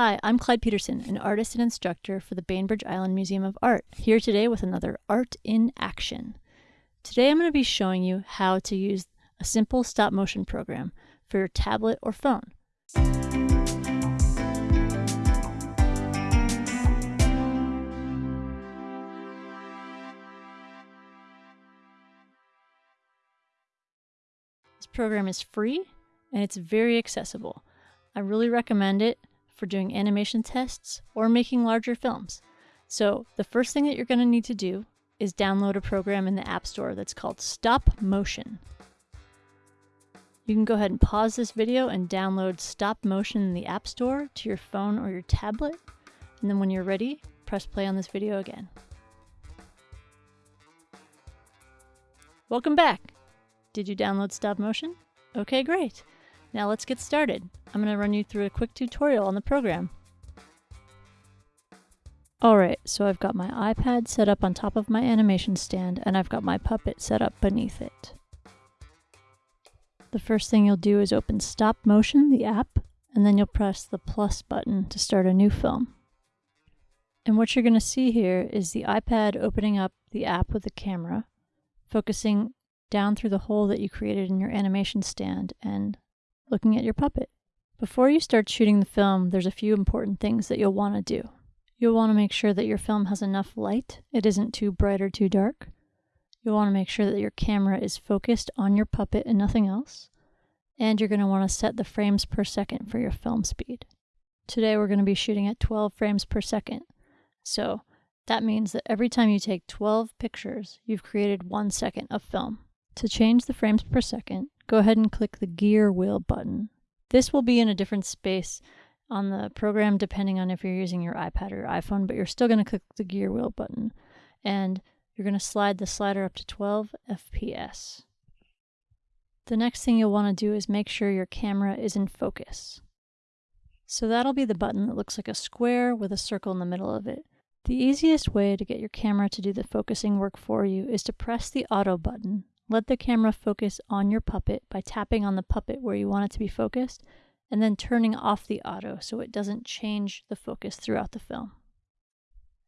Hi, I'm Clyde Peterson, an artist and instructor for the Bainbridge Island Museum of Art, here today with another Art in Action. Today I'm going to be showing you how to use a simple stop motion program for your tablet or phone. This program is free and it's very accessible. I really recommend it for doing animation tests or making larger films. So, the first thing that you're going to need to do is download a program in the App Store that's called Stop Motion. You can go ahead and pause this video and download Stop Motion in the App Store to your phone or your tablet. And then when you're ready, press play on this video again. Welcome back! Did you download Stop Motion? Okay, great. Now let's get started. I'm going to run you through a quick tutorial on the program. Alright, so I've got my iPad set up on top of my animation stand and I've got my puppet set up beneath it. The first thing you'll do is open Stop Motion, the app, and then you'll press the plus button to start a new film. And what you're going to see here is the iPad opening up the app with the camera, focusing down through the hole that you created in your animation stand and looking at your puppet. Before you start shooting the film, there's a few important things that you'll want to do. You'll want to make sure that your film has enough light, it isn't too bright or too dark. You'll want to make sure that your camera is focused on your puppet and nothing else. And you're going to want to set the frames per second for your film speed. Today we're going to be shooting at 12 frames per second. So that means that every time you take 12 pictures, you've created one second of film. To change the frames per second, go ahead and click the gear wheel button. This will be in a different space on the program depending on if you're using your iPad or your iPhone, but you're still going to click the gear wheel button and you're going to slide the slider up to 12 FPS. The next thing you'll want to do is make sure your camera is in focus. So that'll be the button that looks like a square with a circle in the middle of it. The easiest way to get your camera to do the focusing work for you is to press the auto button let the camera focus on your puppet by tapping on the puppet where you want it to be focused and then turning off the auto so it doesn't change the focus throughout the film.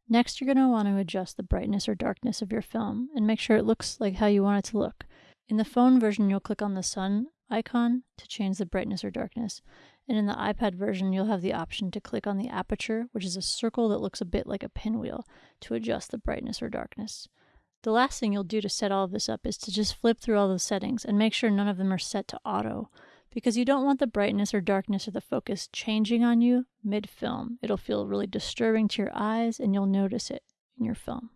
Next, you're going to want to adjust the brightness or darkness of your film and make sure it looks like how you want it to look. In the phone version, you'll click on the sun icon to change the brightness or darkness. And in the iPad version, you'll have the option to click on the aperture, which is a circle that looks a bit like a pinwheel, to adjust the brightness or darkness. The last thing you'll do to set all of this up is to just flip through all the settings and make sure none of them are set to auto because you don't want the brightness or darkness or the focus changing on you mid-film. It'll feel really disturbing to your eyes and you'll notice it in your film.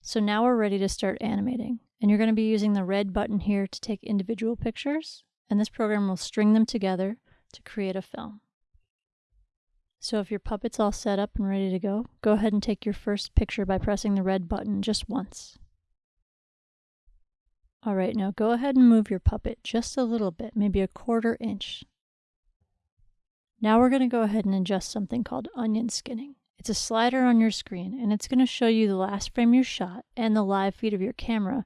So now we're ready to start animating and you're going to be using the red button here to take individual pictures and this program will string them together to create a film. So if your puppet's all set up and ready to go, go ahead and take your first picture by pressing the red button just once. All right, now go ahead and move your puppet just a little bit, maybe a quarter inch. Now we're going to go ahead and adjust something called onion skinning. It's a slider on your screen and it's going to show you the last frame you shot and the live feed of your camera.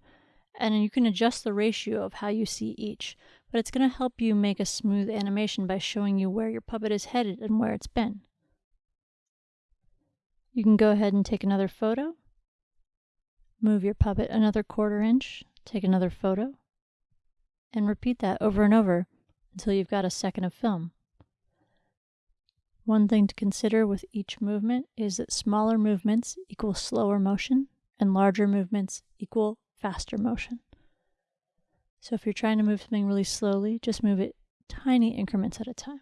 And you can adjust the ratio of how you see each, but it's going to help you make a smooth animation by showing you where your puppet is headed and where it's been. You can go ahead and take another photo, move your puppet another quarter inch, Take another photo and repeat that over and over until you've got a second of film. One thing to consider with each movement is that smaller movements equal slower motion and larger movements equal faster motion. So if you're trying to move something really slowly, just move it tiny increments at a time.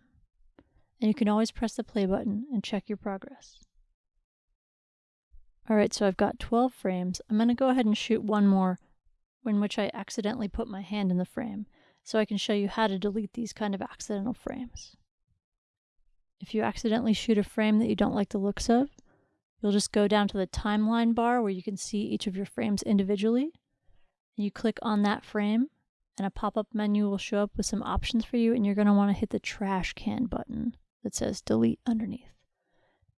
And you can always press the play button and check your progress. Alright, so I've got 12 frames. I'm going to go ahead and shoot one more in which I accidentally put my hand in the frame, so I can show you how to delete these kind of accidental frames. If you accidentally shoot a frame that you don't like the looks of, you'll just go down to the timeline bar where you can see each of your frames individually. and You click on that frame and a pop-up menu will show up with some options for you and you're going to want to hit the trash can button that says delete underneath.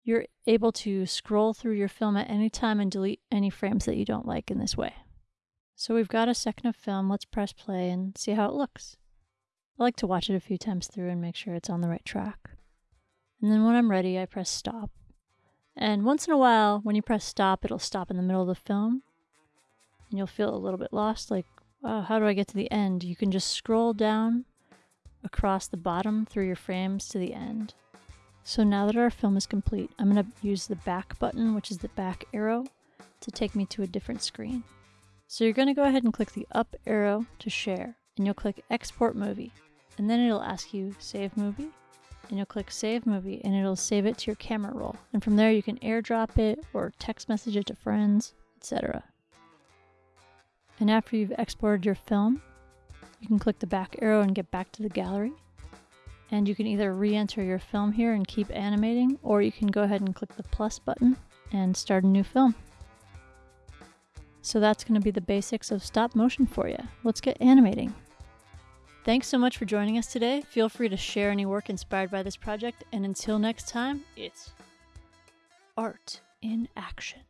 You're able to scroll through your film at any time and delete any frames that you don't like in this way. So we've got a second of film. Let's press play and see how it looks. I like to watch it a few times through and make sure it's on the right track. And then when I'm ready, I press stop. And once in a while, when you press stop, it'll stop in the middle of the film. And you'll feel a little bit lost, like, oh, how do I get to the end? You can just scroll down across the bottom through your frames to the end. So now that our film is complete, I'm going to use the back button, which is the back arrow, to take me to a different screen. So you're going to go ahead and click the up arrow to share, and you'll click export movie. And then it'll ask you save movie, and you'll click save movie, and it'll save it to your camera roll. And from there you can airdrop it or text message it to friends, etc. And after you've exported your film, you can click the back arrow and get back to the gallery. And you can either re-enter your film here and keep animating, or you can go ahead and click the plus button and start a new film. So that's going to be the basics of stop motion for you. Let's get animating. Thanks so much for joining us today. Feel free to share any work inspired by this project, and until next time, it's art in action.